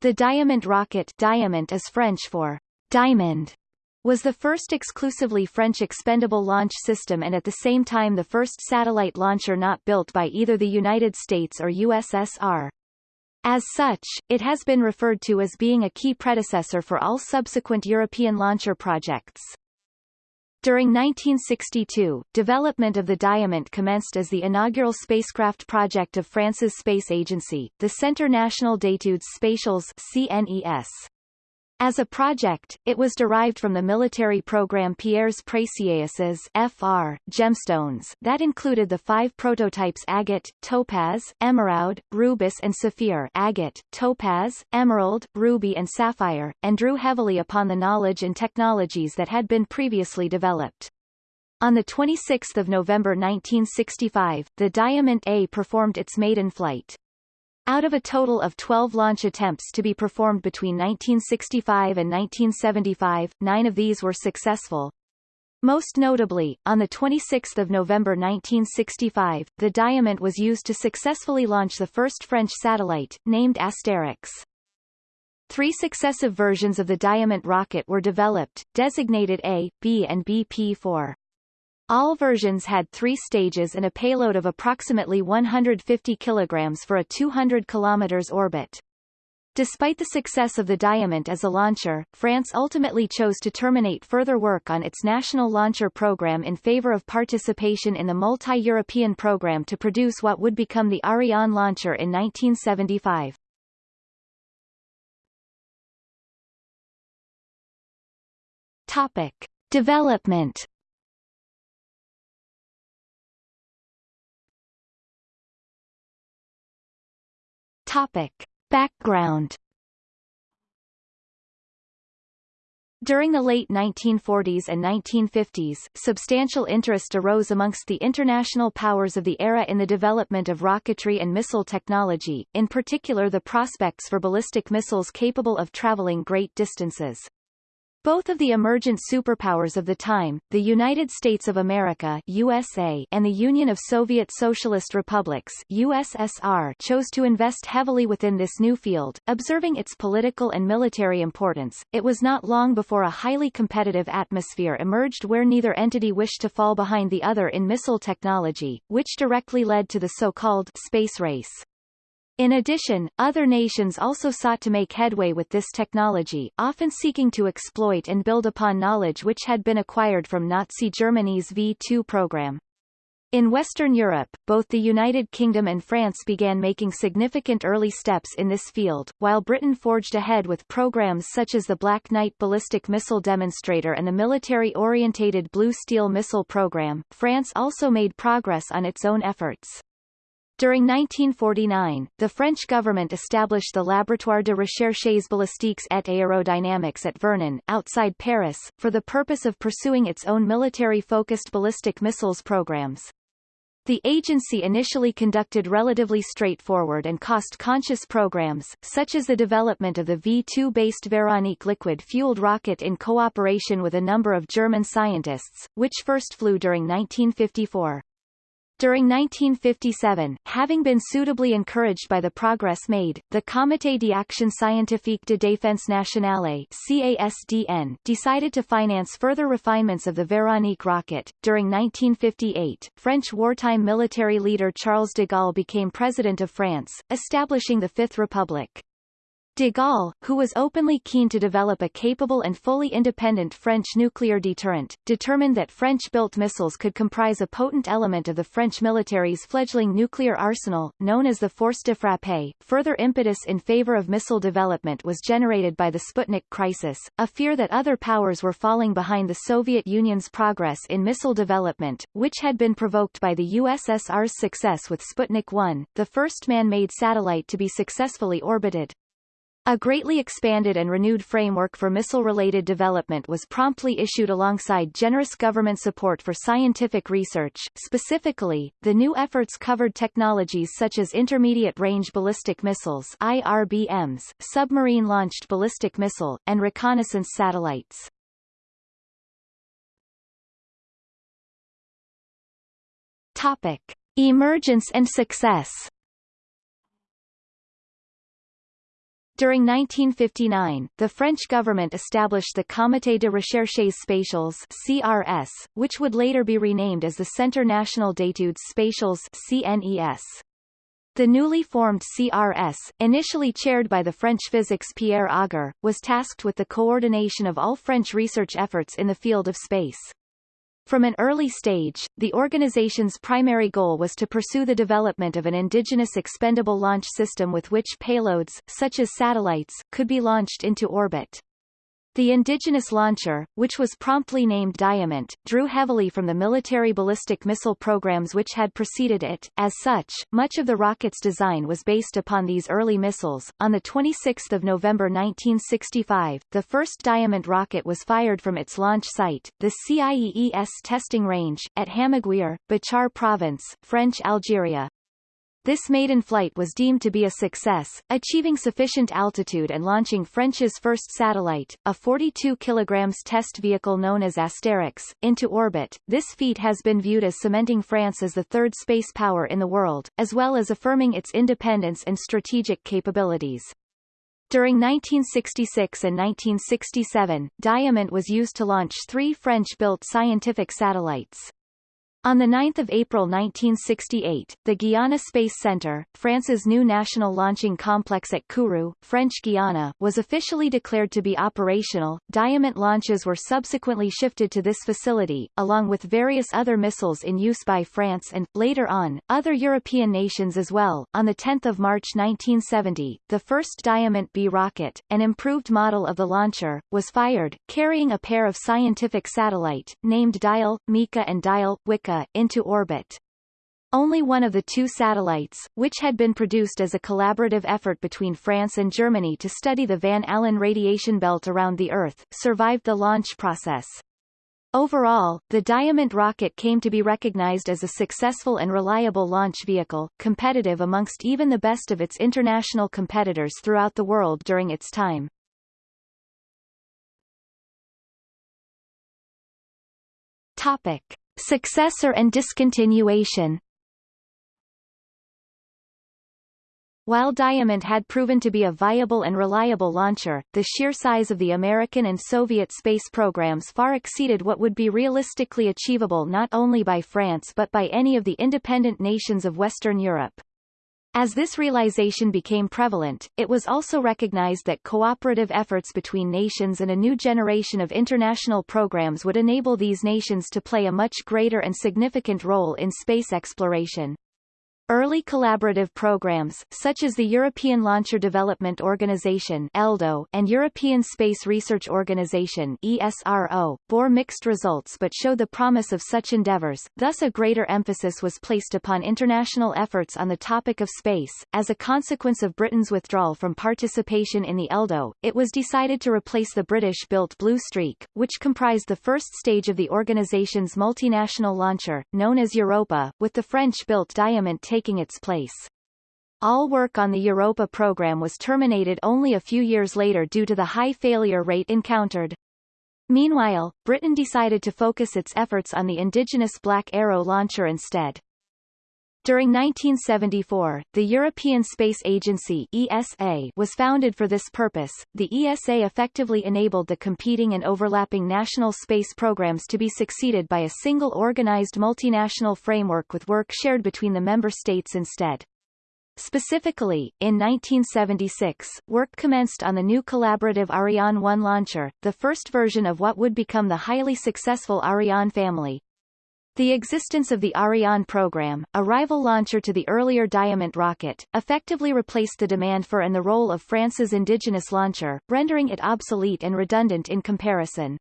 The Diamant rocket Diamant is French for diamond was the first exclusively French expendable launch system and at the same time the first satellite launcher not built by either the United States or USSR. As such, it has been referred to as being a key predecessor for all subsequent European launcher projects. During 1962, development of the Diamant commenced as the inaugural spacecraft project of France's space agency, the Centre National d'études spatiales CNES. As a project, it was derived from the military program Pierres Précieuses FR, gemstones that included the five prototypes agate, topaz, emerald, rubis and sapphire agate, topaz, emerald, ruby and sapphire, and drew heavily upon the knowledge and technologies that had been previously developed. On 26 November 1965, the Diamant A performed its maiden flight. Out of a total of 12 launch attempts to be performed between 1965 and 1975, nine of these were successful. Most notably, on 26 November 1965, the Diamant was used to successfully launch the first French satellite, named Asterix. Three successive versions of the Diamant rocket were developed, designated A, B and BP-4. All versions had three stages and a payload of approximately 150 kg for a 200 km orbit. Despite the success of the Diamant as a launcher, France ultimately chose to terminate further work on its national launcher program in favor of participation in the multi-European program to produce what would become the Ariane launcher in 1975. Topic. Development Topic. Background During the late 1940s and 1950s, substantial interest arose amongst the international powers of the era in the development of rocketry and missile technology, in particular the prospects for ballistic missiles capable of traveling great distances. Both of the emergent superpowers of the time, the United States of America USA and the Union of Soviet Socialist Republics USSR chose to invest heavily within this new field, observing its political and military importance. It was not long before a highly competitive atmosphere emerged where neither entity wished to fall behind the other in missile technology, which directly led to the so-called space race. In addition, other nations also sought to make headway with this technology, often seeking to exploit and build upon knowledge which had been acquired from Nazi Germany's V-2 program. In Western Europe, both the United Kingdom and France began making significant early steps in this field, while Britain forged ahead with programs such as the Black Knight ballistic missile demonstrator and the military-orientated Blue Steel missile program. France also made progress on its own efforts. During 1949, the French government established the Laboratoire de recherches balistiques et aérodynamiques at Vernon, outside Paris, for the purpose of pursuing its own military-focused ballistic missiles programs. The agency initially conducted relatively straightforward and cost-conscious programs, such as the development of the V-2-based Véronique liquid-fueled rocket in cooperation with a number of German scientists, which first flew during 1954. During 1957, having been suitably encouraged by the progress made, the Comité d'Action Scientifique de Défense Nationale CASDN decided to finance further refinements of the Véronique rocket. During 1958, French wartime military leader Charles de Gaulle became President of France, establishing the Fifth Republic. De Gaulle, who was openly keen to develop a capable and fully independent French nuclear deterrent, determined that French-built missiles could comprise a potent element of the French military's fledgling nuclear arsenal, known as the force de frappe. Further impetus in favor of missile development was generated by the Sputnik crisis, a fear that other powers were falling behind the Soviet Union's progress in missile development, which had been provoked by the USSR's success with Sputnik 1, the first man-made satellite to be successfully orbited. A greatly expanded and renewed framework for missile-related development was promptly issued alongside generous government support for scientific research. Specifically, the new efforts covered technologies such as intermediate-range ballistic missiles IRBMs, submarine-launched ballistic missile, and reconnaissance satellites. Topic. Emergence and success During 1959, the French government established the Comité de Recherches Spatiales CRS, which would later be renamed as the Centre National d'études spatiales CNES. The newly formed CRS, initially chaired by the French physicist Pierre Auger, was tasked with the coordination of all French research efforts in the field of space. From an early stage, the organization's primary goal was to pursue the development of an indigenous expendable launch system with which payloads, such as satellites, could be launched into orbit. The indigenous launcher, which was promptly named Diamant, drew heavily from the military ballistic missile programs which had preceded it. As such, much of the rocket's design was based upon these early missiles. On the 26th of November 1965, the first Diamant rocket was fired from its launch site, the CIEES testing range, at Hammaguir, Bachar Province, French Algeria. This maiden flight was deemed to be a success, achieving sufficient altitude and launching French's first satellite, a 42 kg test vehicle known as Asterix, into orbit. This feat has been viewed as cementing France as the third space power in the world, as well as affirming its independence and strategic capabilities. During 1966 and 1967, Diamant was used to launch three French-built scientific satellites. On 9 April 1968, the Guiana Space Centre, France's new national launching complex at Kourou, French Guiana, was officially declared to be operational. Diamant launches were subsequently shifted to this facility, along with various other missiles in use by France and, later on, other European nations as well. On 10 March 1970, the first Diamant B rocket, an improved model of the launcher, was fired, carrying a pair of scientific satellite, named Dial, Mika and Dial, Wika into orbit. Only one of the two satellites, which had been produced as a collaborative effort between France and Germany to study the Van Allen radiation belt around the Earth, survived the launch process. Overall, the Diamant rocket came to be recognized as a successful and reliable launch vehicle, competitive amongst even the best of its international competitors throughout the world during its time. Topic. Successor and discontinuation While Diamant had proven to be a viable and reliable launcher, the sheer size of the American and Soviet space programs far exceeded what would be realistically achievable not only by France but by any of the independent nations of Western Europe. As this realization became prevalent, it was also recognized that cooperative efforts between nations and a new generation of international programs would enable these nations to play a much greater and significant role in space exploration. Early collaborative programs, such as the European Launcher Development Organization ELDO and European Space Research Organization ESRO, bore mixed results but show the promise of such endeavors, thus a greater emphasis was placed upon international efforts on the topic of space. As a consequence of Britain's withdrawal from participation in the ELDO, it was decided to replace the British-built Blue Streak, which comprised the first stage of the organization's multinational launcher, known as Europa, with the French-built Diamant taking its place. All work on the Europa program was terminated only a few years later due to the high failure rate encountered. Meanwhile, Britain decided to focus its efforts on the indigenous Black Arrow launcher instead. During 1974, the European Space Agency ESA was founded for this purpose. The ESA effectively enabled the competing and overlapping national space programs to be succeeded by a single organized multinational framework with work shared between the member states instead. Specifically, in 1976, work commenced on the new collaborative Ariane 1 launcher, the first version of what would become the highly successful Ariane family, the existence of the Ariane program, a rival launcher to the earlier Diamant rocket, effectively replaced the demand for and the role of France's indigenous launcher, rendering it obsolete and redundant in comparison.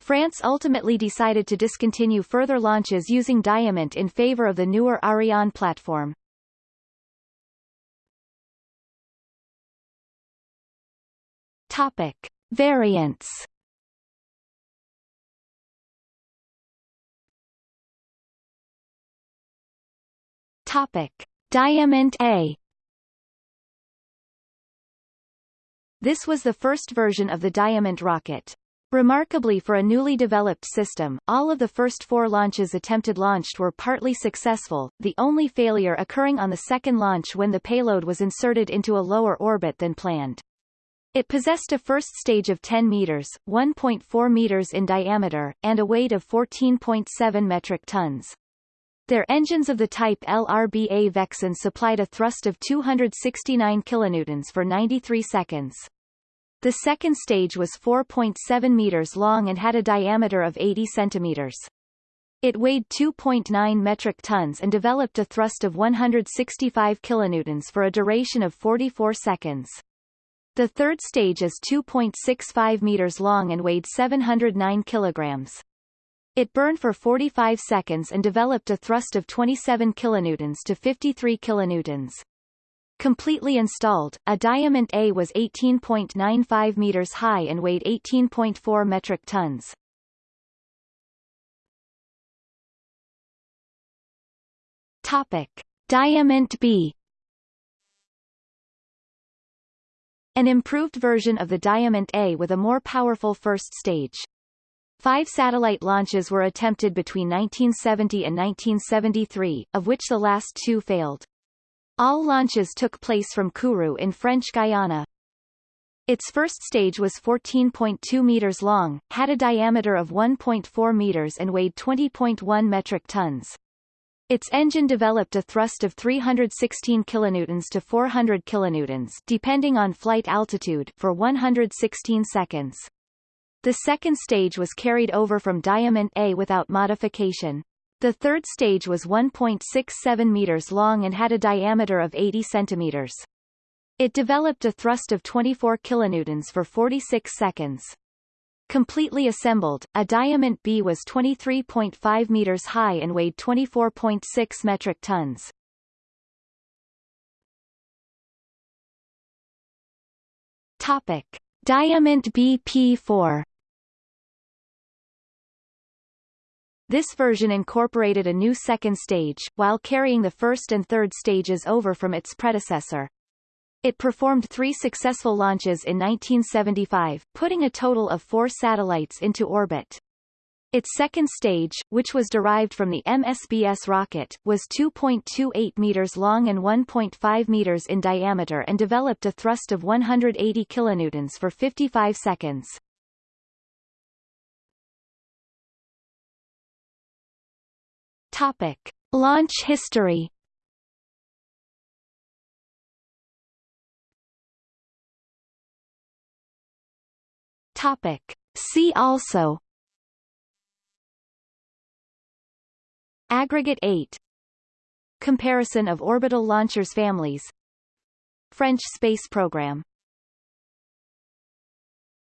France ultimately decided to discontinue further launches using Diamant in favor of the newer Ariane platform. Topic. Variants Topic: Diamant A. This was the first version of the Diamant rocket. Remarkably for a newly developed system, all of the first four launches attempted launched were partly successful, the only failure occurring on the second launch when the payload was inserted into a lower orbit than planned. It possessed a first stage of 10 meters, 1.4 meters in diameter, and a weight of 14.7 metric tons. Their engines of the type LRBA Vexin supplied a thrust of 269 kilonewtons for 93 seconds. The second stage was 4.7 meters long and had a diameter of 80 centimeters. It weighed 2.9 metric tons and developed a thrust of 165 kilonewtons for a duration of 44 seconds. The third stage is 2.65 meters long and weighed 709 kilograms. It burned for 45 seconds and developed a thrust of 27 kilonewtons to 53 kilonewtons. Completely installed, a Diamant A was 18.95 meters high and weighed 18.4 metric tons. Topic. Diamant B An improved version of the Diamant A with a more powerful first stage. Five satellite launches were attempted between 1970 and 1973, of which the last two failed. All launches took place from Kourou in French Guiana. Its first stage was 14.2 meters long, had a diameter of 1.4 meters and weighed 20.1 metric tons. Its engine developed a thrust of 316 kilonewtons to 400 kilonewtons depending on flight altitude for 116 seconds. The second stage was carried over from Diamant A without modification. The third stage was 1.67 meters long and had a diameter of 80 centimeters. It developed a thrust of 24 kilonewtons for 46 seconds. Completely assembled, a Diamant B was 23.5 meters high and weighed 24.6 metric tons. Topic. Diamant BP4 This version incorporated a new second stage, while carrying the first and third stages over from its predecessor. It performed three successful launches in 1975, putting a total of four satellites into orbit. Its second stage, which was derived from the MSBS rocket, was 2.28 meters long and 1.5 meters in diameter and developed a thrust of 180 kilonewtons for 55 seconds. Topic. Launch history Topic. See also Aggregate 8 Comparison of orbital launchers families. French space program